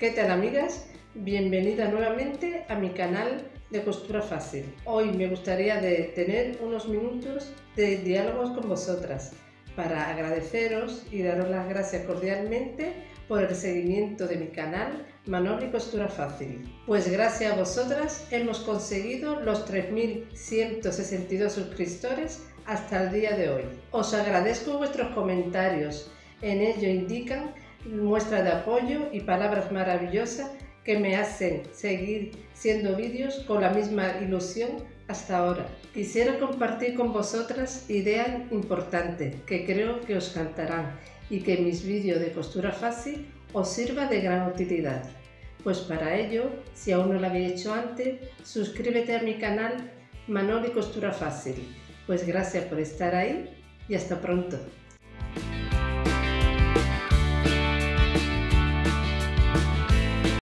¿Qué tal amigas? Bienvenida nuevamente a mi canal de Costura Fácil. Hoy me gustaría de tener unos minutos de diálogos con vosotras para agradeceros y daros las gracias cordialmente por el seguimiento de mi canal Manoli Costura Fácil. Pues gracias a vosotras hemos conseguido los 3.162 suscriptores hasta el día de hoy. Os agradezco vuestros comentarios, en ello indican muestra de apoyo y palabras maravillosas que me hacen seguir siendo vídeos con la misma ilusión hasta ahora. Quisiera compartir con vosotras ideas importantes que creo que os cantarán y que mis vídeos de costura fácil os sirva de gran utilidad. Pues para ello, si aún no lo habéis hecho antes, suscríbete a mi canal Manoli Costura Fácil. Pues gracias por estar ahí y hasta pronto.